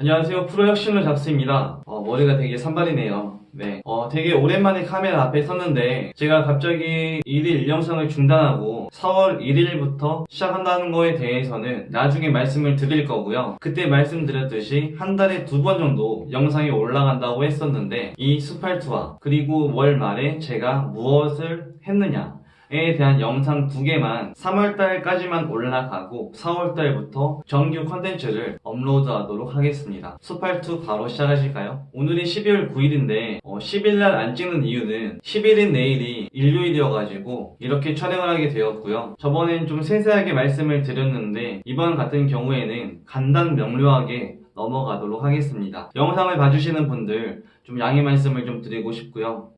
안녕하세요. 프로혁신로 잡스입니다. 어, 머리가 되게 산발이네요. 네, 어, 되게 오랜만에 카메라 앞에 섰는데 제가 갑자기 1일 영상을 중단하고 4월 1일부터 시작한다는 거에 대해서는 나중에 말씀을 드릴 거고요. 그때 말씀드렸듯이 한 달에 두 번 정도 영상이 올라간다고 했었는데 이 스팔트와 그리고 월 말에 제가 무엇을 했느냐 에 대한 영상 두 개만 3월달까지만 올라가고 4월달부터 정규 컨텐츠를 업로드하도록 하겠습니다. 수팔2 바로 시작하실까요? 오늘이 12월 9일인데 10일날 안 찍는 이유는 10일인 내일이 일요일이어가지고 이렇게 촬영을 하게 되었고요. 저번엔 좀 세세하게 말씀을 드렸는데 이번 같은 경우에는 간단 명료하게 넘어가도록 하겠습니다. 영상을 봐주시는 분들 좀 양해 말씀을 좀 드리고 싶고요.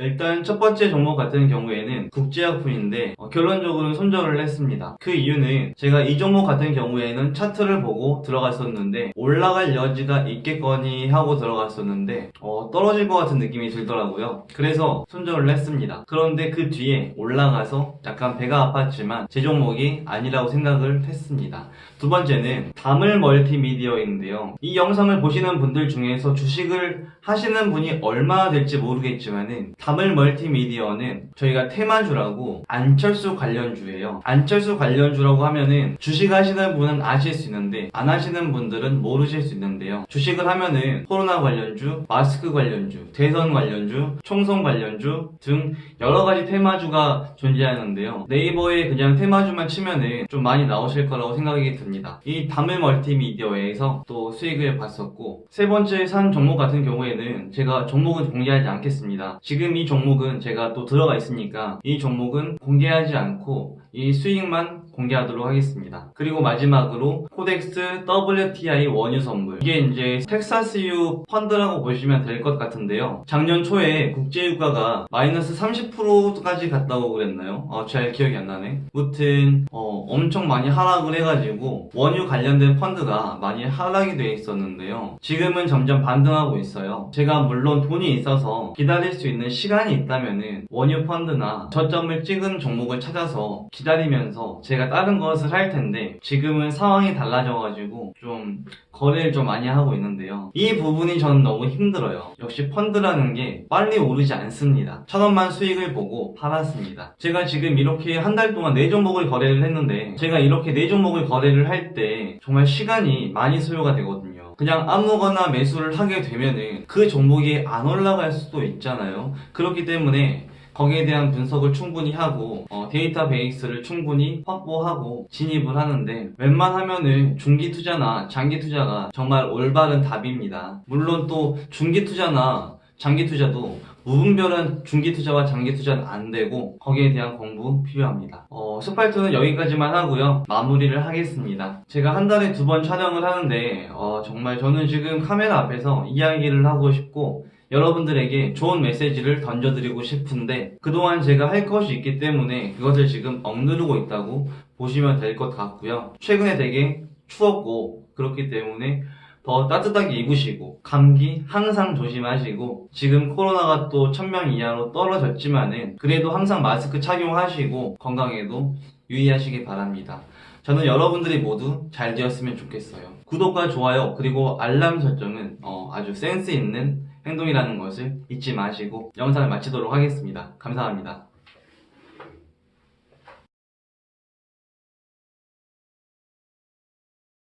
일단 첫 번째 종목 같은 경우에는 국제약품인데 어, 결론적으로는 손절을 했습니다. 그 이유는 제가 이 종목 같은 경우에는 차트를 보고 들어갔었는데 올라갈 여지가 있겠거니 하고 들어갔었는데 어, 떨어질 것 같은 느낌이 들더라고요. 그래서 손절을 했습니다. 그런데 그 뒤에 올라가서 약간 배가 아팠지만 제 종목이 아니라고 생각을 했습니다. 두 번째는 다물 멀티미디어인데요. 이 영상을 보시는 분들 중에서 주식을 하시는 분이 얼마나 될지 모르겠지만 은 다물 멀티미디어는 저희가 테마주라고 안철수 관련주예요. 안철수 관련주라고 하면은 주식 하시는 분은 아실 수 있는데 안 하시는 분들은 모르실 수 있는데요. 주식을 하면은 코로나 관련주, 마스크 관련주, 대선 관련주, 총선 관련주 등 여러 가지 테마주가 존재하는데요. 네이버에 그냥 테마주만 치면은 좀 많이 나오실 거라고 생각이 듭니다. 이 다물 멀티미디어에서 또 수익을 봤었고 세 번째 산 종목 같은 경우에는 제가 종목은 공개하지 않겠습니다. 지금 이 종목은 제가 또 들어가 있으니까 이 종목은 공개하지 않고 이 수익만 공개하도록 하겠습니다. 그리고 마지막으로 코덱스 WTI 원유 선물 이게 이제 텍사스유 펀드라고 보시면 될 것 같은데요. 작년 초에 국제유가가 마이너스 30%까지 갔다고 그랬나요? 어, 잘 기억이 안 나네. 무튼 어, 엄청 많이 하락을 해가지고 원유 관련된 펀드가 많이 하락이 돼 있었는데요. 지금은 점점 반등하고 있어요. 제가 물론 돈이 있어서 기다릴 수 있는 시간이 있다면은 원유 펀드나 저점을 찍은 종목을 찾아서 기다리면서 제가 다른 것을 할 텐데 지금은 상황이 달라져가지고 좀 거래를 좀 많이 하고 있는데요. 이 부분이 저는 너무 힘들어요. 역시 펀드라는 게 빨리 오르지 않습니다. 천 원만 수익을 보고 팔았습니다. 제가 지금 이렇게 한 달 동안 네 종목을 거래를 했는데 제가 이렇게 네 종목을 거래를 할 때 정말 시간이 많이 소요가 되거든요. 그냥 아무거나 매수를 하게 되면은 그 종목이 안 올라갈 수도 있잖아요. 그렇기 때문에 거기에 대한 분석을 충분히 하고 어, 데이터베이스를 충분히 확보하고 진입을 하는데 웬만하면은 중기 투자나 장기 투자가 정말 올바른 답입니다. 물론 또 중기 투자나 장기 투자도 무분별한 중기 투자와 장기 투자는 안 되고 거기에 대한 공부 필요합니다. 어, 스팔트는 여기까지만 하고요. 마무리를 하겠습니다. 제가 한 달에 두 번 촬영을 하는데 어, 정말 저는 지금 카메라 앞에서 이야기를 하고 싶고 여러분들에게 좋은 메시지를 던져드리고 싶은데 그동안 제가 할 것이 있기 때문에 그것을 지금 억누르고 있다고 보시면 될 것 같고요. 최근에 되게 추웠고 그렇기 때문에 더 따뜻하게 입으시고 감기 항상 조심하시고 지금 코로나가 또 1000명 이하로 떨어졌지만 은 그래도 항상 마스크 착용하시고 건강에도 유의하시기 바랍니다. 저는 여러분들이 모두 잘 되었으면 좋겠어요. 구독과 좋아요 그리고 알람 설정은 어, 아주 센스 있는 행동이라는 것을 잊지 마시고 영상을 마치도록 하겠습니다. 감사합니다.